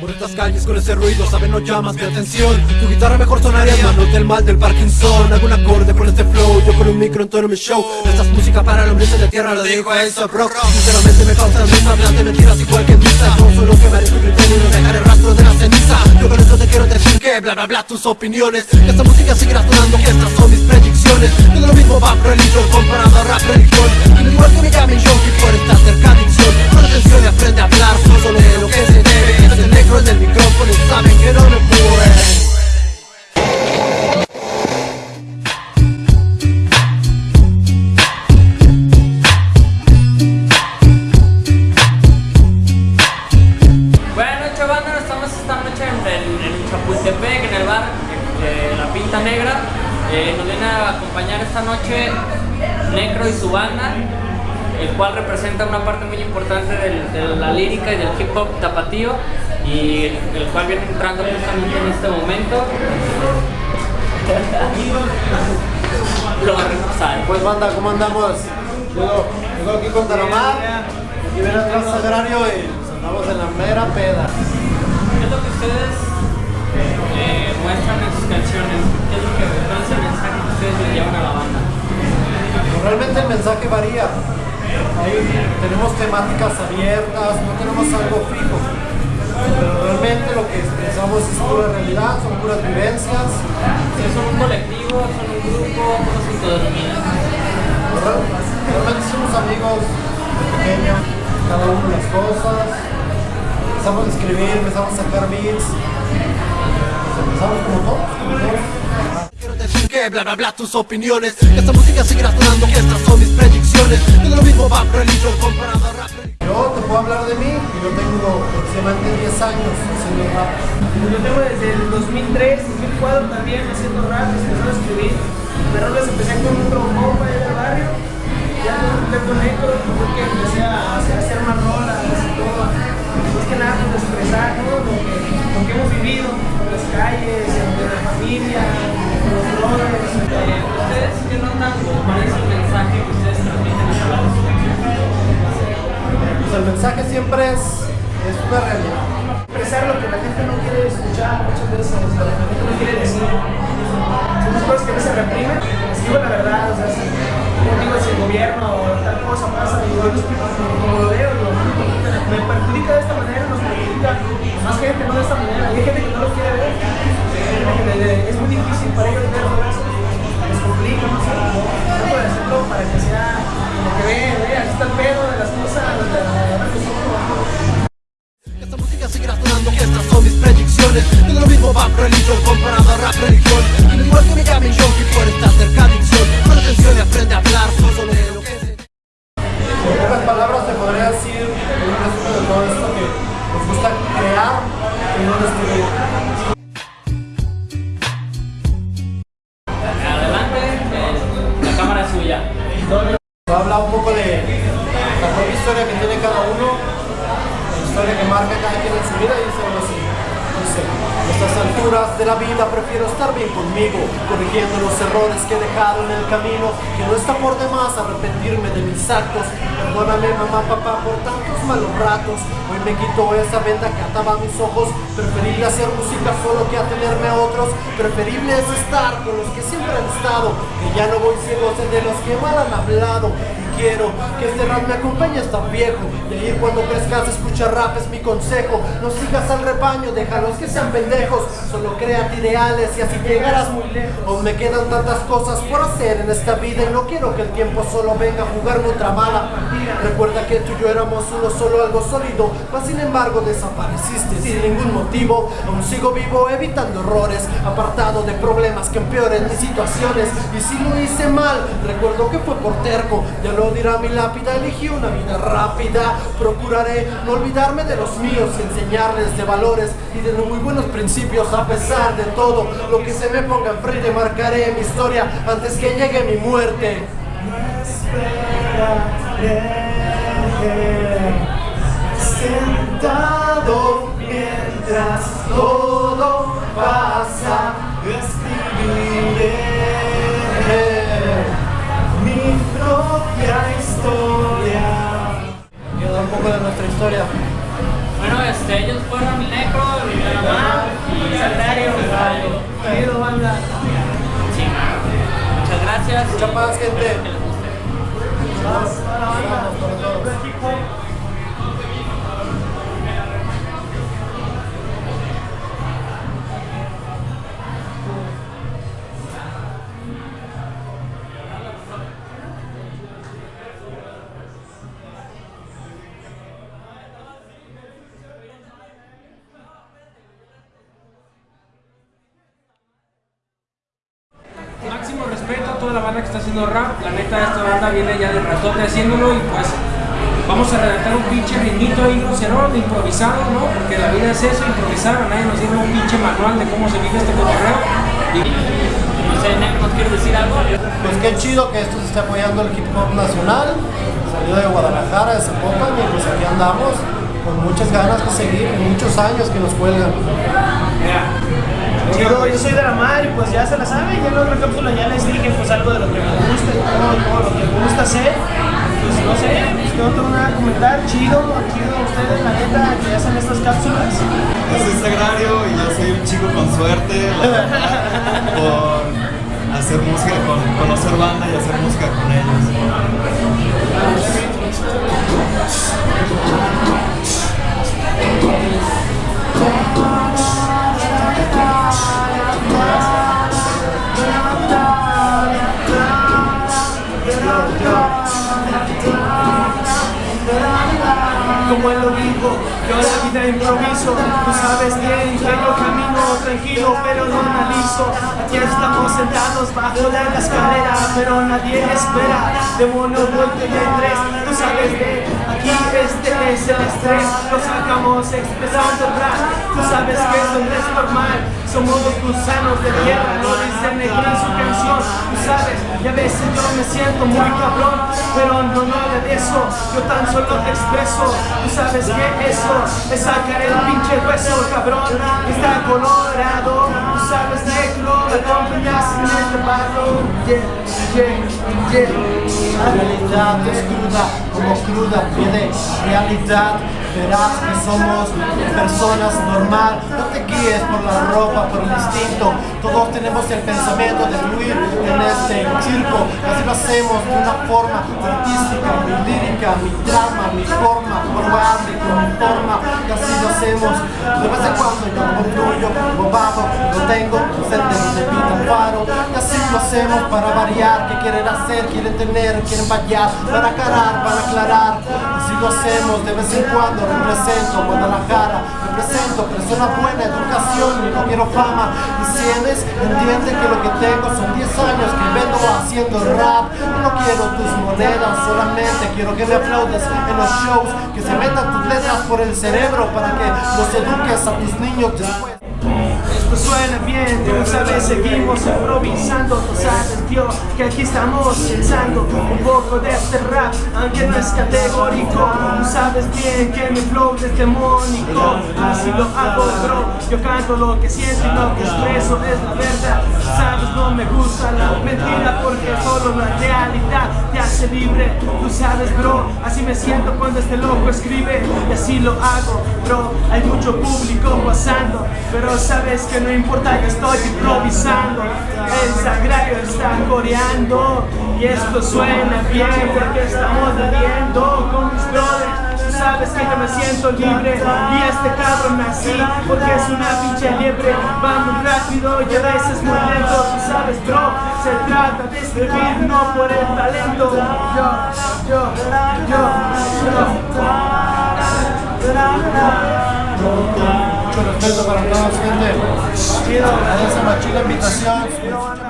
Por estas calles con ese ruido, saben, no llamas mi atención. Tu guitarra mejor sonaría en manos del mal del Parkinson. Algún acorde con este flow, yo con un micro en todo mi show. Esta es música para el hombre de tierra, lo digo eso, bro Sinceramente me causa risa, hablan de mentiras igual que misa. No solo quemaré tu criterio y no dejar el rastro de la ceniza. Yo con esto te quiero decir que bla bla bla tus opiniones. Que esta música seguirá sonando, que estas son mis predicciones. Todo lo mismo va religión comparado a rap religión. Y igual que me llamen junkie por esta cerca adicción Con atención y aprende a hablar, solo de lo que se debe Es el negro en el micrófono y saben que no me puede Buenas noches banda, estamos esta noche en, el bar eh, La Pinta Negra. Eh, nos viene a acompañar esta noche Necro y su banda, el cual representa una parte muy importante del- de la lírica y del hip hop tapatío y el cual viene entrando justamente en este momento. Lo va a repasar. Pues banda, ¿cómo andamos? Llego, llego aquí con Taromar, aquí viene atrás Sagrario y andamos en la mera peda. ¿Qué es lo que ustedes eh, muestran en sus canciones? ¿Qué es lo que cuál es el mensaje que ustedes le llevan a la banda? Pues realmente el mensaje varía. Ahí tenemos temáticas abiertas, no tenemos algo fijo. Pero realmente lo que expresamos es pura realidad, son puras vivencias. Si son un colectivo, son un grupo, ¿cómo se autodenominan? Real- Realmente somos amigos de pequeño, cada uno las cosas. Empezamos a escribir, empezamos a sacar beats. Empezamos como todos, como todos. Que bla bla bla tus opiniones Que esta música seguirá sonando, que estas son mis predicciones Todo lo mismo va religión comparado a rap Yo te puedo hablar de mí y yo tengo aproximadamente 10 años haciendo rap. Yo tengo desde el 2003, 2004 también haciendo rap, empezando a escribir. De roles empecé con un compa ahí del barrio, ya con un con negro, fue que empecé a hacer, a hacer una rola, así todo. Más que nada, pues expresar ¿no? lo, que, lo que hemos vivido en las calles, en la familia, ¿Ustedes qué notan o cuál es el mensaje que ustedes transmiten a la Pues el mensaje siempre es, es una realidad. expresar lo que la gente no quiere escuchar muchas veces, lo que la gente no quiere decir. Son las cosas que no se reprimen. Les digo la verdad, o sea, si yo digo si el gobierno o tal cosa pasa, y yo explico como lo veo, lo, me perjudica de esta manera, nos perjudica más gente, no de esta manera. Y hay gente que no lo quiere Es muy difícil para ellos verlo, les complica, no sé, trato de hacerlo para que sea como que ve, ve, aquí está el pedo de las cosas, de la, de la, Que esta música seguirá sonando, que estas son mis predicciones. Todo lo mismo va religión comparado a rap religión. Y no igual que me llamen junkie por esta cerca adicción. Con atención y aprende a hablar, solo de lo que se En pocas palabras te podría decir un resumen de todo esto que nos gusta crear y no destruir. Prefiero estar bien conmigo, corrigiendo los errores que he dejado en el camino, que no está por demás arrepentirme de mis actos. Perdóname mamá, papá, por tantos malos ratos. Hoy me quito esa venda que ataba mis ojos. Preferible hacer música solo que atenerme a otros. Preferible es estar con los que siempre han estado, que ya no voy ciego de los que mal han hablado. Quiero que este rap me acompañe hasta viejo. Y ahí cuando crezcas escucha rap es mi consejo. No sigas al rebaño, déjalos que sean pendejos. Solo créate ideales y así llegarás muy lejos. Aún me quedan tantas cosas por hacer en esta vida y no quiero que el tiempo solo venga a jugarme otra mala. Recuerda que tú y yo éramos uno solo, algo sólido. Mas sin embargo desapareciste sin ningún motivo. Aún sigo vivo evitando errores, apartado de problemas que empeoren mis situaciones. Y si lo hice mal, recuerdo que fue por terco. Ya lo dirá mi lápida, elegí una vida rápida. Procuraré no olvidarme de los míos enseñarles de valores y de muy buenos principios. A pesar de todo, lo que se me ponga enfrente, marcaré mi historia antes que llegue mi muerte. Sentado mientras todo pasa, un poco de nuestra historia. Bueno, este, ellos fueron el Necro, el Calamar y Salario, querido banda. Sí, Muchas gracias. Mucha paz, gente. Máximo está haciendo rap. La neta, esta banda viene ya de ratote haciéndolo y pues vamos a redactar un pinche ritmito ahí crucerón, improvisado, ¿no? Porque la vida es eso, improvisar. Nadie nos dieron un pinche manual de cómo se vive este cotorreo. Y No sé, ¿nos quieres decir algo? Pues qué chido que esto se esté apoyando el hip hop nacional. Salió de Guadalajara, de Zapopan, y pues aquí andamos con muchas ganas de seguir, muchos años que nos cuelgan. Yo soy de la mar y pues ya se la saben, ya en la otra cápsula ya les dije pues algo de lo que me gusta y todo, lo que me gusta hacer. Pues no sé, pues no tengo nada que comentar, chido, chido a ustedes, la neta, que hacen estas cápsulas. Yo soy Sagrario y yo soy un chico con suerte, por hacer música, con conocer banda y hacer música con ellos. Como lo dijo, yo la vida improviso, tú sabes bien que yo camino tranquilo pero no analizo. Aquí estamos sentados bajo la escalera, pero nadie espera. Demonio vuelto en tres, tú sabes de aquí este es el estrés, lo sacamos expresando el rap. Tú sabes que eso no es normal, somos los gusanos de tierra, lo dice Negro en su canción. Tú sabes, y a veces yo me siento muy cabrón, pero no, no eso, yo tan solo te expreso. Tú sabes que eso es sacar el pinche hueso, cabrón, está colorado. Tú sabes, negro, me acompañas en este barro. Yeah, yeah, yeah. La realidad es cruda, como cruda viene realidad. Verás que somos personas normal, no te guíes por la ropa, por el instinto. Todos tenemos el pensamiento de fluir en este circo. Así lo hacemos de una forma artística, mi lírica, mi drama, mi forma, probable mi forma. Y así lo hacemos. De vez en cuando yo como fluyo, bobado, lo tengo, presente de mi faro. Y así lo hacemos para variar. ¿Qué quieren hacer? Quieren tener, quieren vallar, para aclarar, para aclarar. Así lo hacemos de vez en cuando. Represento Guadalajara, represento persona buena, educación y no quiero fama. Y sientes, entiende que lo que tengo son 10 años que vengo haciendo rap. No quiero tus monedas, solamente quiero que me aplaudas en los shows, que se metan tus letras por el cerebro para que los eduques a tus niños después. Suena bien, tú sabes, seguimos improvisando, tú sabes, Que aquí estamos pensando un poco de este rap, aunque no es categórico, tú sabes bien que mi flow es demónico, así lo hago, bro, yo canto lo que siento y lo que expreso es la verdad, sabes, no me gusta la mentira porque solo la realidad te hace libre, tú sabes, bro, así me siento cuando este loco escribe y así lo hago, bro, hay mucho público pasando, pero sabes que no importa, yo estoy improvisando. El sagrario está coreando y esto suena bien porque estamos bebiendo con mis brothers. Tú sabes que yo me siento libre y este cabrón así porque es una pinche liebre. Va muy rápido y a veces muy lento. Tú sabes, bro, se trata de escribir, no por el talento. Yo, yo, yo, yo. Mucho respeto para todos, gente. Gracias a la invitación.